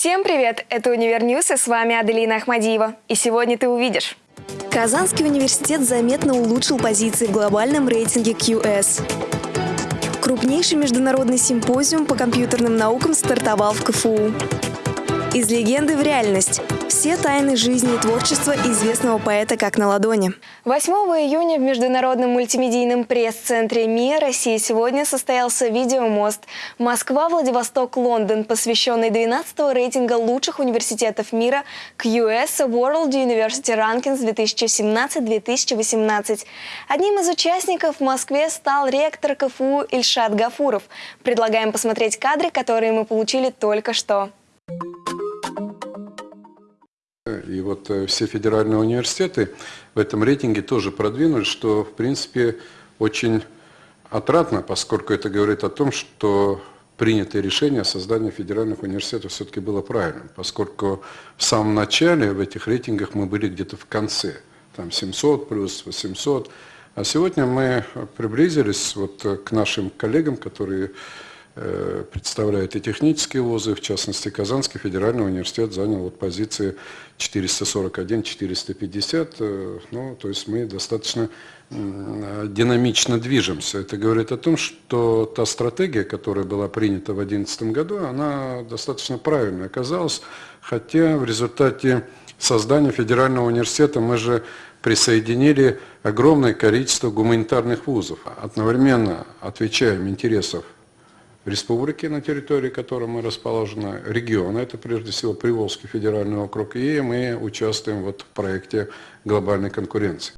Всем привет! Это Univer News и с вами Аделина Ахмадиева. И сегодня ты увидишь. Казанский университет заметно улучшил позиции в глобальном рейтинге QS. Крупнейший международный симпозиум по компьютерным наукам стартовал в КФУ. Из легенды в реальность. Все тайны жизни и творчества известного поэта как на ладони. 8 июня в Международном мультимедийном пресс-центре МИА России сегодня состоялся видеомост «Москва, Владивосток, Лондон», посвященный 12-го рейтинга лучших университетов мира QS World University Rankings 2017-2018. Одним из участников в Москве стал ректор КФУ Ильшат Гафуров. Предлагаем посмотреть кадры, которые мы получили только что. И вот э, все федеральные университеты в этом рейтинге тоже продвинулись, что в принципе очень отрадно, поскольку это говорит о том, что принятое решение о создании федеральных университетов все-таки было правильным, поскольку в самом начале в этих рейтингах мы были где-то в конце, там 700 плюс 800, а сегодня мы приблизились вот к нашим коллегам, которые Э, представляет и технические вузы, в частности, Казанский федеральный университет занял вот позиции 441-450, э, ну, то есть мы достаточно динамично движемся. Это говорит о том, что та стратегия, которая была принята в 2011 году, она достаточно правильной оказалась, хотя в результате создания федерального университета мы же присоединили огромное количество гуманитарных вузов, одновременно отвечаем интересов республики, на территории которой мы расположены, региона, это прежде всего Приволжский федеральный округ, и мы участвуем вот в проекте глобальной конкуренции.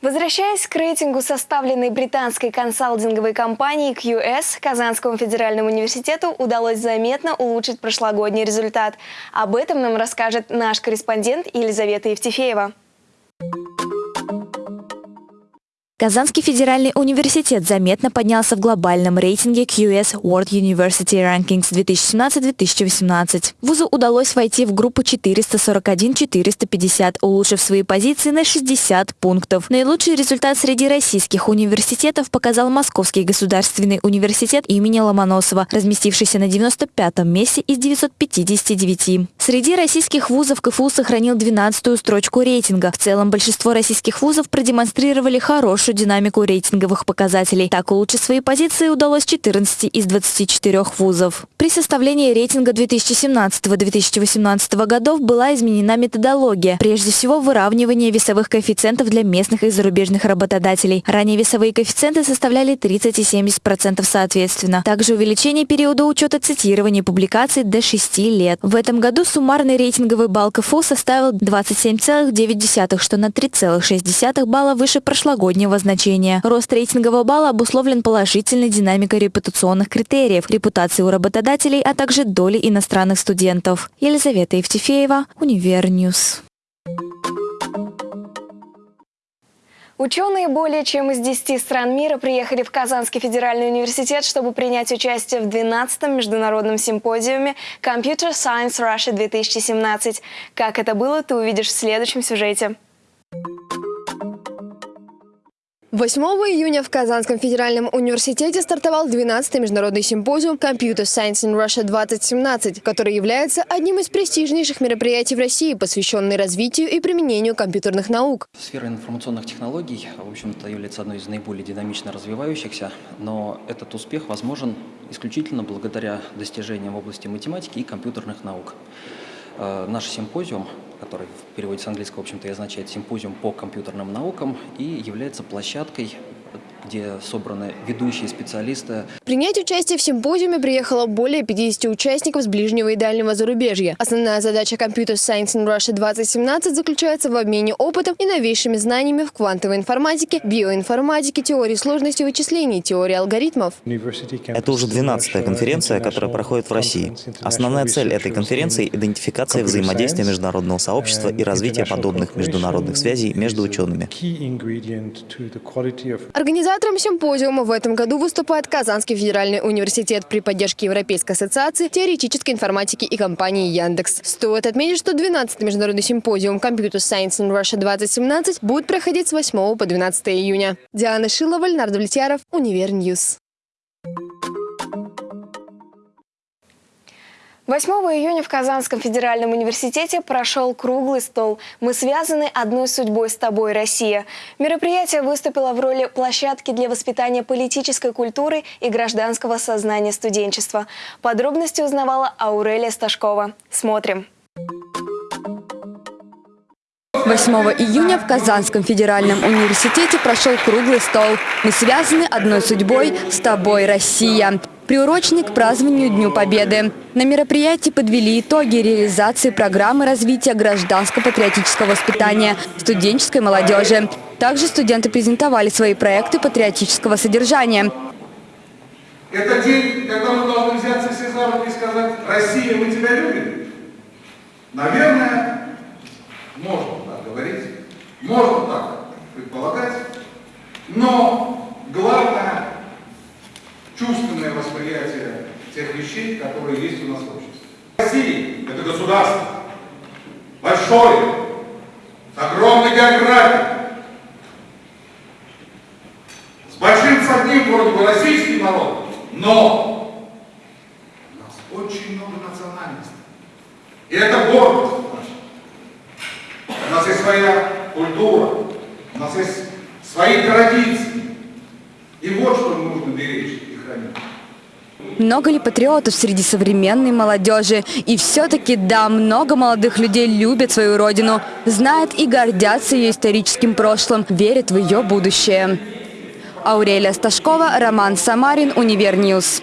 Возвращаясь к рейтингу, составленной британской консалтинговой компанией QS, Казанскому федеральному университету удалось заметно улучшить прошлогодний результат. Об этом нам расскажет наш корреспондент Елизавета Евтефеева. Казанский федеральный университет заметно поднялся в глобальном рейтинге QS World University Rankings 2017-2018. Вузу удалось войти в группу 441-450, улучшив свои позиции на 60 пунктов. Наилучший результат среди российских университетов показал Московский государственный университет имени Ломоносова, разместившийся на 95-м месте из 959. Среди российских вузов КФУ сохранил 12-ю строчку рейтинга. В целом большинство российских вузов продемонстрировали хорошую хорошую динамику рейтинговых показателей. Так улучшить свои позиции удалось 14 из 24 вузов. При составлении рейтинга 2017-2018 годов была изменена методология. Прежде всего, выравнивание весовых коэффициентов для местных и зарубежных работодателей. Ранее весовые коэффициенты составляли 30 и 70% соответственно. Также увеличение периода учета цитирования публикаций до 6 лет. В этом году суммарный рейтинговый балл КФУ составил 27,9, что на 3,6 балла выше прошлогоднего значения. Рост рейтингового балла обусловлен положительной динамикой репутационных критериев, репутации у работодателей, а также доли иностранных студентов. Елизавета Евтефеева, Univer News. Ученые более чем из 10 стран мира приехали в Казанский федеральный университет, чтобы принять участие в 12-м международном симпозиуме Computer Science Russia 2017. Как это было, ты увидишь в следующем сюжете. 8 июня в Казанском федеральном университете стартовал 12-й международный симпозиум Computer Science in Russia 2017, который является одним из престижнейших мероприятий в России, посвященный развитию и применению компьютерных наук. Сфера информационных технологий, в общем-то, является одной из наиболее динамично развивающихся, но этот успех возможен исключительно благодаря достижениям в области математики и компьютерных наук. Э, наш симпозиум который в переводе с английского, в общем-то, и означает «симпозиум по компьютерным наукам» и является площадкой где собраны ведущие специалисты. Принять участие в симпозиуме приехало более 50 участников с ближнего и дальнего зарубежья. Основная задача Computer Science in Russia 2017 заключается в обмене опытом и новейшими знаниями в квантовой информатике, биоинформатике, теории сложности вычислений, теории алгоритмов. Это уже 12-я конференция, которая проходит в России. Основная цель этой конференции – идентификация взаимодействия международного сообщества и развитие подобных международных связей между учеными. Организация Организатором симпозиума в этом году выступает Казанский федеральный университет при поддержке Европейской ассоциации теоретической информатики и компании Яндекс. Стоит отметить, что 12-й международный симпозиум Computer Science in Russia 2017 будет проходить с 8 по 12 июня. Диана Шилова, Леонард Влетьяров, Univer News. 8 июня в Казанском федеральном университете прошел круглый стол «Мы связаны одной судьбой с тобой, Россия». Мероприятие выступило в роли площадки для воспитания политической культуры и гражданского сознания студенчества. Подробности узнавала Аурелия Сташкова. Смотрим. 8 июня в Казанском федеральном университете прошел круглый стол. Мы связаны одной судьбой с тобой, Россия приуроченный к празднованию Дню Победы. На мероприятии подвели итоги реализации программы развития гражданско-патриотического воспитания студенческой молодежи. Также студенты презентовали свои проекты патриотического содержания. Это день, когда мы должны взяться все за руки и сказать, Россия, мы тебя любим? Наверное, можно так говорить, можно так предполагать, но главное чувственное восприятие тех вещей, которые есть у нас в обществе. Россия – это государство, большое, с огромной географией, с большим с одним вроде бы российский народ, но у нас очень много национальностей. И это гордость. У нас есть своя культура, у нас есть свои традиции. И вот что нужно беречь. Много ли патриотов среди современной молодежи? И все-таки, да, много молодых людей любят свою родину, знают и гордятся ее историческим прошлым, верят в ее будущее. Аурелия Сташкова, Роман Самарин, UniverNews.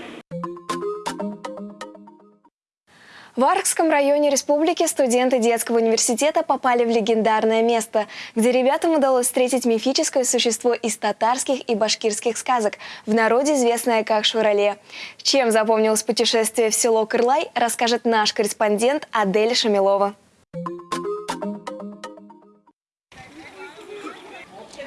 В Аркском районе республики студенты детского университета попали в легендарное место, где ребятам удалось встретить мифическое существо из татарских и башкирских сказок, в народе известное как Шурале. Чем запомнилось путешествие в село Кырлай, расскажет наш корреспондент Адель Шамилова.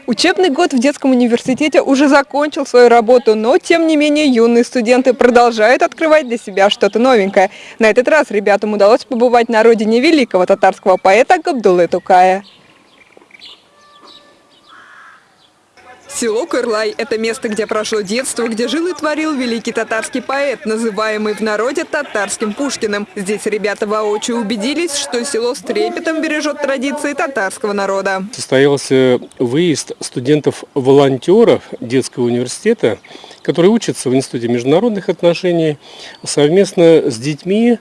Учебный год в детском университете уже закончил свою работу, но тем не менее юные студенты продолжают открывать для себя что-то новенькое. На этот раз ребятам удалось побывать на родине великого татарского поэта Габдулы Тукая. Село Кырлай – это место, где прошло детство, где жил и творил великий татарский поэт, называемый в народе татарским Пушкиным. Здесь ребята воочию убедились, что село с трепетом бережет традиции татарского народа. Состоялся выезд студентов-волонтеров детского университета, которые учатся в Институте международных отношений совместно с детьми,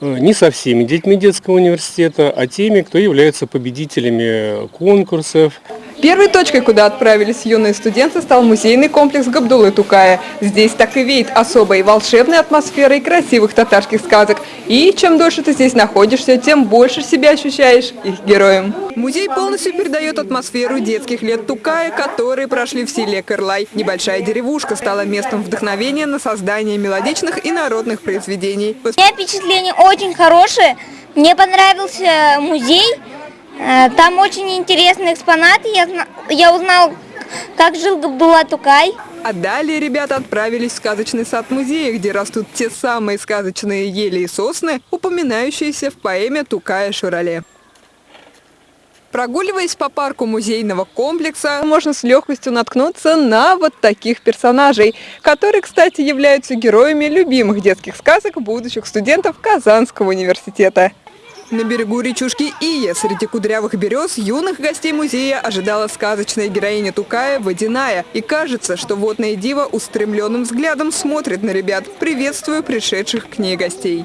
э, не со всеми детьми детского университета, а теми, кто является победителями конкурсов, Первой точкой, куда отправились юные студенты, стал музейный комплекс Габдулы Тукая. Здесь так и веет особой волшебной атмосферой красивых татарских сказок. И чем дольше ты здесь находишься, тем больше себя ощущаешь их героем. Музей полностью передает атмосферу детских лет Тукая, которые прошли в селе Кырлай. Небольшая деревушка стала местом вдохновения на создание мелодичных и народных произведений. У меня впечатление очень хорошее. Мне понравился музей. Э, там очень интересные экспонаты. Я, я узнал, как жил Габдулла Тукай. А далее ребята отправились в сказочный сад музея, где растут те самые сказочные ели и сосны, упоминающиеся в поэме Тукая Шурале. Прогуливаясь по парку музейного комплекса, можно с легкостью наткнуться на вот таких персонажей, которые, кстати, являются героями любимых детских сказок будущих студентов Казанского университета. На берегу речушки Ия среди кудрявых берез юных гостей музея ожидала сказочная героиня Тукая Водяная. И кажется, что водная дива устремленным взглядом смотрит на ребят, приветствуя пришедших к ней гостей.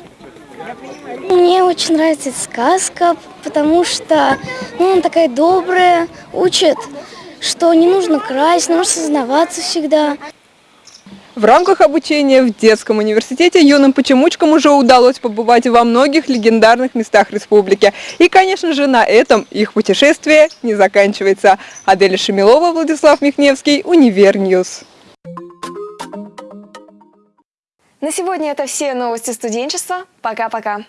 Мне очень нравится эта сказка, потому что ну, она такая добрая, учит, что не нужно красть, нужно сознаваться всегда. В рамках обучения в детском университете юным почемучкам уже удалось побывать во многих легендарных местах республики. И, конечно же, на этом их путешествие не заканчивается. Аделя Шемилова, Владислав Михневский, UniverNews. На сегодня это все новости студенчества. Пока-пока.